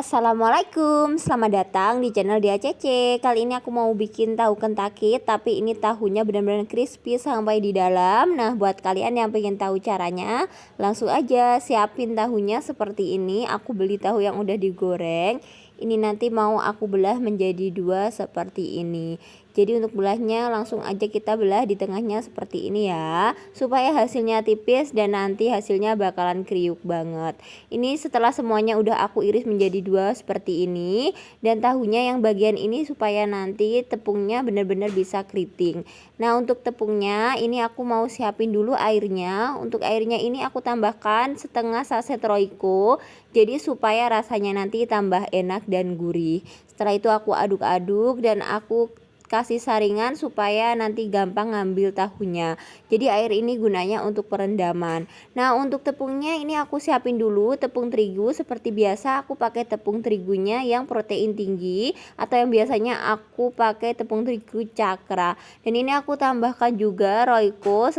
Assalamualaikum, selamat datang di channel Dia Cece. Kali ini aku mau bikin tahu kentucky Tapi ini tahunya benar-benar crispy sampai di dalam. Nah buat kalian yang pengen tahu caranya Langsung aja siapin tahunya seperti ini. Aku beli tahu yang udah digoreng. Ini nanti mau aku belah menjadi dua seperti ini jadi untuk belahnya langsung aja kita belah di tengahnya seperti ini ya. Supaya hasilnya tipis dan nanti hasilnya bakalan kriuk banget. Ini setelah semuanya udah aku iris menjadi dua seperti ini. Dan tahunya yang bagian ini supaya nanti tepungnya benar-benar bisa keriting. Nah untuk tepungnya ini aku mau siapin dulu airnya. Untuk airnya ini aku tambahkan setengah saset roiko. Jadi supaya rasanya nanti tambah enak dan gurih. Setelah itu aku aduk-aduk dan aku kasih saringan supaya nanti gampang ngambil tahunya. Jadi air ini gunanya untuk perendaman. Nah untuk tepungnya ini aku siapin dulu tepung terigu. Seperti biasa aku pakai tepung terigunya yang protein tinggi atau yang biasanya aku pakai tepung terigu cakra. Dan ini aku tambahkan juga roiko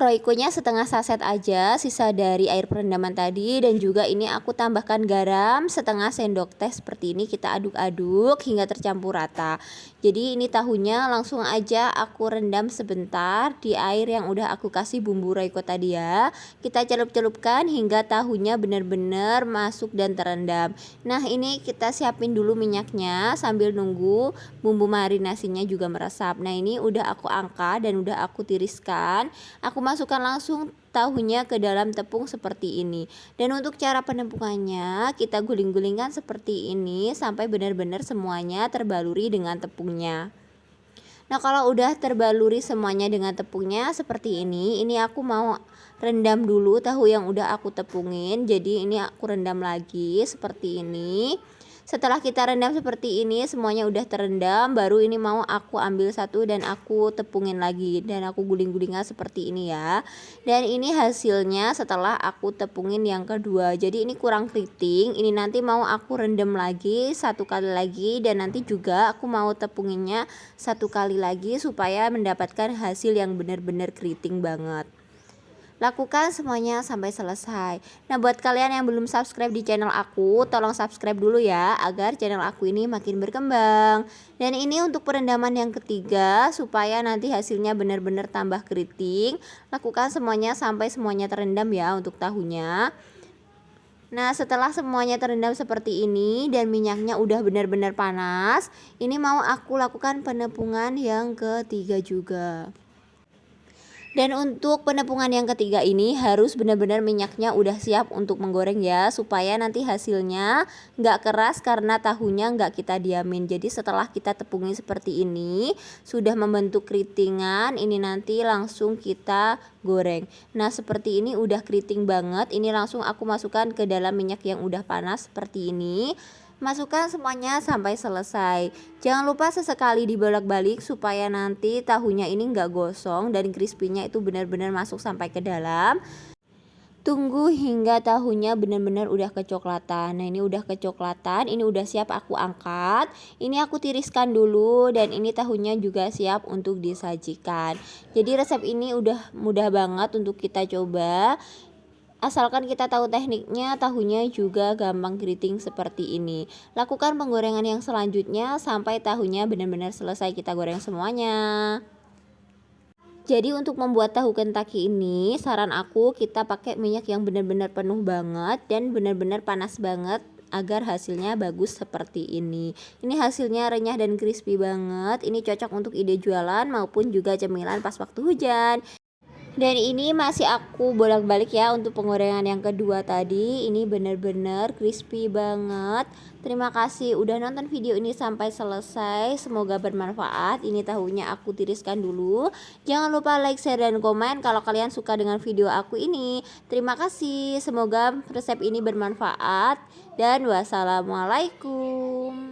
Roikonya setengah saset aja sisa dari air perendaman tadi dan juga ini aku tambahkan garam setengah sendok teh seperti ini kita aduk-aduk hingga tercampur rata. Jadi ini tahunya langsung aja aku rendam sebentar di air yang udah aku kasih bumbu roiko tadi ya. Kita celup-celupkan hingga tahunya benar-benar masuk dan terendam. Nah ini kita siapin dulu minyaknya sambil nunggu bumbu marinasinya juga meresap. Nah ini udah aku angkat dan udah aku tiriskan. Aku masukkan langsung tahunya ke dalam tepung seperti ini. Dan untuk cara penampungannya kita guling-gulingkan seperti ini sampai benar-benar semuanya terbaluri dengan tepungnya. Nah kalau udah terbaluri semuanya dengan tepungnya seperti ini Ini aku mau rendam dulu tahu yang udah aku tepungin. Jadi ini aku rendam lagi seperti ini setelah kita rendam seperti ini semuanya udah terendam baru ini mau aku ambil satu dan aku tepungin lagi dan aku guling-gulingnya seperti ini ya. Dan ini hasilnya setelah aku tepungin yang kedua. Jadi ini kurang keriting ini nanti mau aku rendam lagi satu kali lagi dan nanti juga aku mau tepunginnya satu kali lagi supaya mendapatkan hasil yang benar-benar keriting banget Lakukan semuanya sampai selesai. Nah, buat kalian yang belum subscribe di channel aku, tolong subscribe dulu ya agar channel aku ini makin berkembang. Dan ini untuk perendaman yang ketiga supaya nanti hasilnya benar-benar tambah keriting. Lakukan semuanya sampai semuanya terendam ya untuk tahunya. Nah setelah semuanya terendam seperti ini dan minyaknya udah benar-benar panas Ini mau aku lakukan penepungan yang ketiga juga dan untuk penepungan yang ketiga ini harus benar-benar minyaknya udah siap untuk menggoreng ya supaya nanti hasilnya nggak keras karena tahunya nggak kita diamin. Jadi setelah kita tepungin seperti ini sudah membentuk keritingan ini nanti langsung kita goreng. Nah seperti ini udah keriting banget ini langsung aku masukkan ke dalam minyak yang udah panas seperti ini. Masukkan semuanya sampai selesai. Jangan lupa sesekali dibolak-balik supaya nanti tahunya ini enggak gosong dan crispy-nya itu benar-benar masuk sampai ke dalam. Tunggu hingga tahunya benar-benar udah kecoklatan. Nah, ini udah kecoklatan, ini udah siap aku angkat. Ini aku tiriskan dulu dan ini tahunya juga siap untuk disajikan. Jadi resep ini udah mudah banget untuk kita coba. Asalkan kita tahu tekniknya, tahunya juga gampang keriting seperti ini. Lakukan penggorengan yang selanjutnya sampai tahunya benar-benar selesai kita goreng semuanya. Jadi untuk membuat tahu kentucky ini, saran aku kita pakai minyak yang benar-benar penuh banget dan benar-benar panas banget agar hasilnya bagus seperti ini. Ini hasilnya renyah dan crispy banget. Ini cocok untuk ide jualan maupun juga cemilan pas waktu hujan dan ini masih aku bolak-balik ya untuk penggorengan yang kedua tadi. Ini bener-bener crispy banget. Terima kasih udah nonton video ini sampai selesai. Semoga bermanfaat. Ini tahunya aku tiriskan dulu. Jangan lupa like share dan komen kalau kalian suka dengan video aku ini. Terima kasih. Semoga resep ini bermanfaat. Dan wassalamualaikum